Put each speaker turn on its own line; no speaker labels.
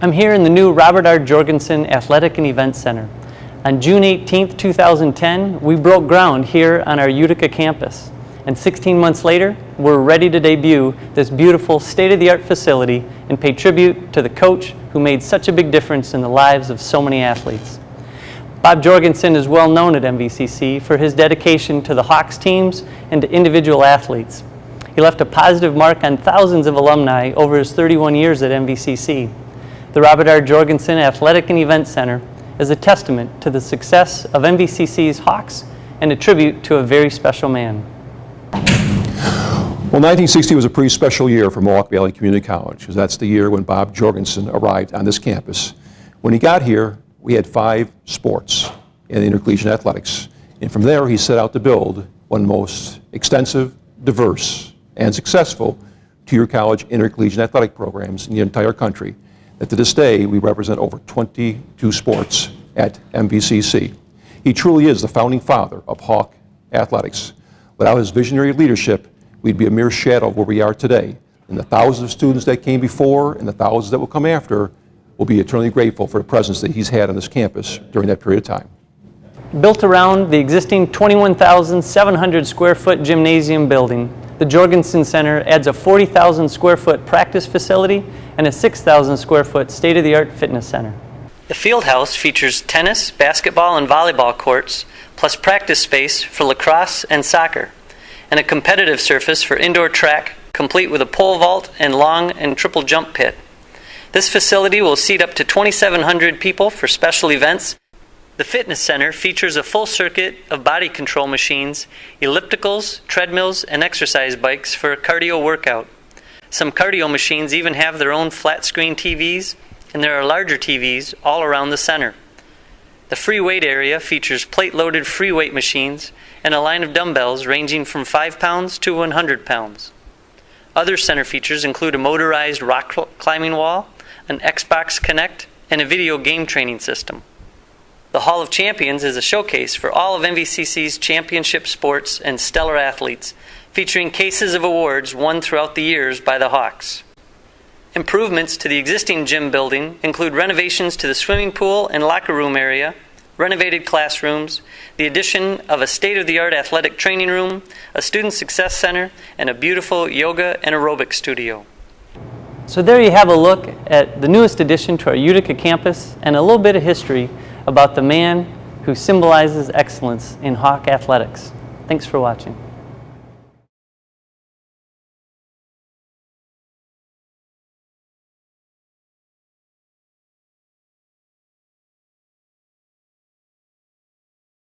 I'm here in the new Robert R. Jorgensen Athletic and Event Center. On June 18, 2010, we broke ground here on our Utica campus. And 16 months later, we're ready to debut this beautiful state-of-the-art facility and pay tribute to the coach who made such a big difference in the lives of so many athletes. Bob Jorgensen is well known at MVCC for his dedication to the Hawks teams and to individual athletes. He left a positive mark on thousands of alumni over his 31 years at MVCC. The Robert R. Jorgensen Athletic and Event Center is a testament to the success of MVCC's Hawks and a tribute to a very special man.
Well, 1960 was a pretty special year for Mohawk Valley Community College, because that's the year when Bob Jorgensen arrived on this campus. When he got here, we had five sports in intercollegiate athletics. And from there, he set out to build one of the most extensive, diverse, and successful two-year college intercollegiate athletic programs in the entire country that to this day we represent over 22 sports at MVCC. He truly is the founding father of Hawk athletics. Without his visionary leadership, we'd be a mere shadow of where we are today. And the thousands of students that came before and the thousands that will come after will be eternally grateful for the presence that he's had on this campus during that period of time.
Built around the existing 21,700 square foot gymnasium building, the Jorgensen Center adds a 40,000 square foot practice facility and a 6,000 square foot state-of-the-art fitness center. The field house features tennis, basketball, and volleyball courts, plus practice space for lacrosse and soccer, and a competitive surface for indoor track, complete with a pole vault and long and triple jump pit. This facility will seat up to 2,700 people for special events. The fitness center features a full circuit of body control machines, ellipticals, treadmills, and exercise bikes for a cardio workout. Some cardio machines even have their own flat screen TVs, and there are larger TVs all around the center. The free weight area features plate loaded free weight machines and a line of dumbbells ranging from 5 pounds to 100 pounds. Other center features include a motorized rock climbing wall, an Xbox Kinect, and a video game training system. The Hall of Champions is a showcase for all of MVCC's championship sports and stellar athletes featuring cases of awards won throughout the years by the Hawks. Improvements to the existing gym building include renovations to the swimming pool and locker room area, renovated classrooms, the addition of a state of the art athletic training room, a student success center, and a beautiful yoga and aerobic studio. So, there you have a look at the newest addition to our Utica campus and a little bit of history about the man who symbolizes excellence in Hawk athletics. Thanks for watching.